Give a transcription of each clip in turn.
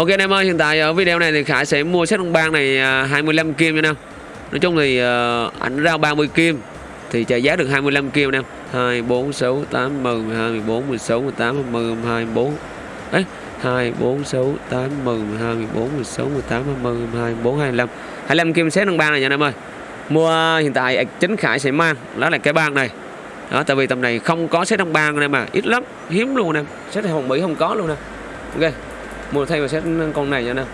Ok anh em ơi, hiện tại ở video này thì Khải sẽ mua set ông bang này ờ, 25 kim nha anh em. Nói chung thì uh, ảnh ra 30 kim thì trả giá được 25 kim anh em. 2 4 6 8 10 12 14 16 18 20 22 24. Ấy, 2 4 6 8 10 12 14 16 18 20 22 24 25. 25 kim set ông bang này nha anh em ơi. Mua hiện tại chính Khải sẽ mang đó là cái bang này. Đó, tại vì tầm này không có set ông bang anh em mà ít lắm, hiếm luôn anh em. Set hồng Mỹ không có luôn nè. Ok mua thay vào set con này nha nè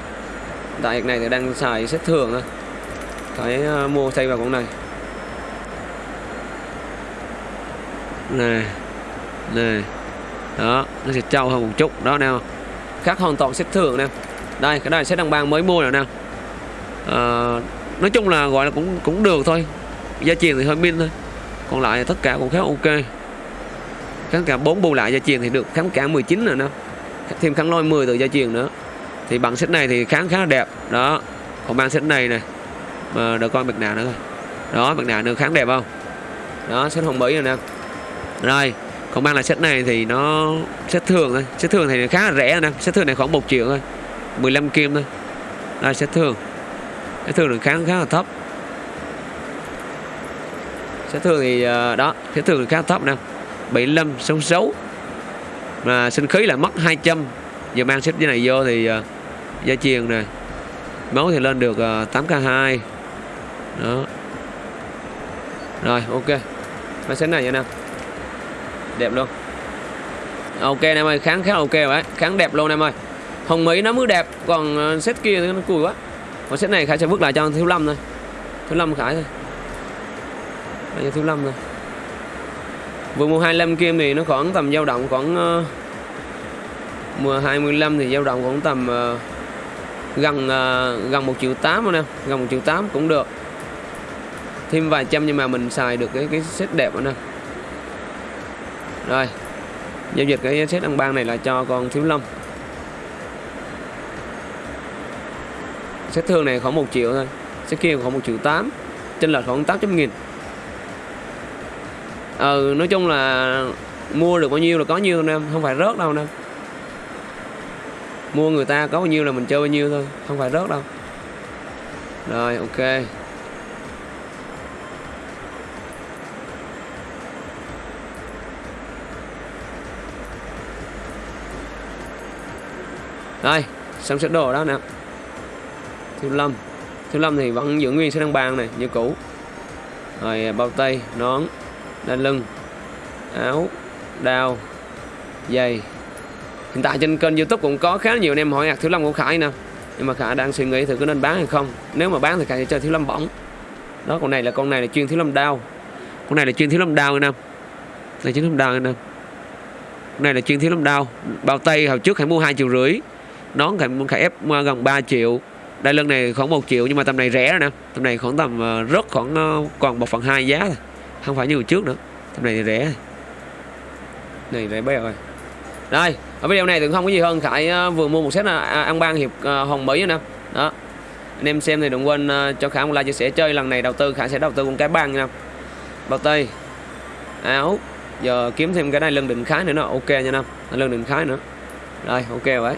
tại này thì đang xài set thường thôi phải uh, mua thay vào con này. Nè nè. Đó nó sẽ trâu hơn một chút. Đó nè. Khác hoàn toàn set thường nè. Đây cái này set đăng bang mới mua rồi nè. À, nói chung là gọi là cũng cũng được thôi. Gia truyền thì hơi min thôi. Còn lại tất cả cũng khá ok. Kháng cả bốn bù lại gia truyền thì được kháng cả 19 rồi nè thêm kháng lôi 10 từ gia truyền nữa. Thì bằng set này thì kháng khá là đẹp. Đó. Còn mang set này này mà đợi coi mặt nạ nữa thôi. Đó, mặt nạ nữa kháng đẹp không? Đó, set hồng mỹ rồi nè. Rồi, còn mang là set này thì nó set thường thôi. Set thường thì khá là rẻ nè. Set thường này khoảng 1 triệu thôi. 15 kim thôi. Đây set thường. Set thường được kháng khá là thấp set thường thì à, đó, set thường khá là thấp nè. 75 66 à, sinh khí là mất 200 giờ mang xếp cái này vô thì à, gia truyền này máu thì lên được à, 8k2 đó. Rồi ok. Máy xếp này nha nè. Đẹp luôn. Ok em ơi kháng khá ok rồi kháng đẹp luôn em ơi. Hồng mỹ nó mới đẹp còn à, set kia nó cùi quá. Còn set này khải sẽ vứt lại cho thiếu lâm thôi. Thiếu lâm khải thôi. Cho thiếu lâm thôi Vừa mua 25 kim thì nó khoảng tầm dao động khoảng uh, Mùa 25 thì dao động khoảng tầm uh, gần uh, gần 1 triệu 8 anh nè Gần 1 triệu 8 cũng được. Thêm vài trăm nhưng mà mình xài được cái cái set đẹp anh nè. Rồi Giao dịch cái set đăng bang này là cho con Thiếu Lâm. Set thương này khoảng 1 triệu thôi Set kia khoảng 1 triệu 8 Trên lệch khoảng 800 nghìn ừ nói chung là mua được bao nhiêu là có nhiêu nam không phải rớt đâu nam. mua người ta có bao nhiêu là mình chơi bao nhiêu thôi, không phải rớt đâu. Rồi, ok. Đây, xong sẽ đồ đó nè. Thiếu lâm. Thiếu lâm thì vẫn giữ nguyên sẽ đăng bàn này, như cũ. Rồi, bao tay, nón đai lưng áo đao giày. Hiện tại trên kênh youtube cũng có khá nhiều anh em hỏi hạt thiếu lâm của khải nè. Nhưng mà khải đang suy nghĩ thử có nên bán hay không. Nếu mà bán thì khải sẽ chơi thiếu lâm bỏng đó con này là con này là chuyên thiếu lâm đao. Con này là chuyên thiếu lâm đao anh em này chuyên thiếu lâm đao anh em con này là chuyên thiếu lâm đao. Bao tay hồi trước khải mua hai triệu rưỡi. Nón khải, khải ép gần 3 triệu. Đai lưng này khoảng 1 triệu nhưng mà tầm này rẻ rồi nè. Tầm này khoảng tầm ờ, rớt rất khoảng ờ, còn một phần hai giá thôi không phải như hồi trước nữa. Tầm này thì rẻ. Này rẻ bé rồi. Đây ở video này thì không có gì hơn. Khải ờ, vừa mua một set là ăn ban hiệp ờ, hồng mỹ nè. Đó. Anh em xem thì đừng quên cho khải một like chia sẻ chơi lần này đầu tư. Khải sẽ đầu tư con cái ban nha. Bao tay. Áo. Giờ kiếm thêm cái này lưng định khái nữa nó ok nha nam, lưng định khái nữa. Rồi ok vậy